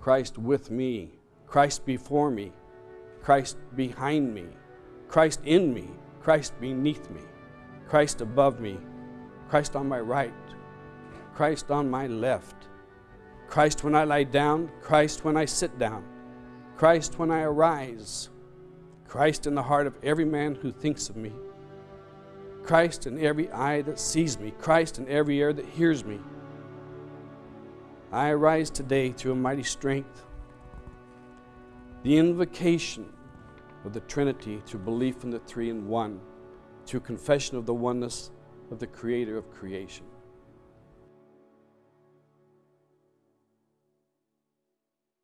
Christ with me, Christ before me, Christ behind me, Christ in me, Christ beneath me, Christ above me, Christ on my right, Christ on my left, Christ when I lie down, Christ when I sit down, Christ when I arise, Christ in the heart of every man who thinks of me, Christ in every eye that sees me, Christ in every ear that hears me. I arise today through a mighty strength, the invocation of the Trinity through belief in the three in one, through confession of the oneness of the Creator of creation.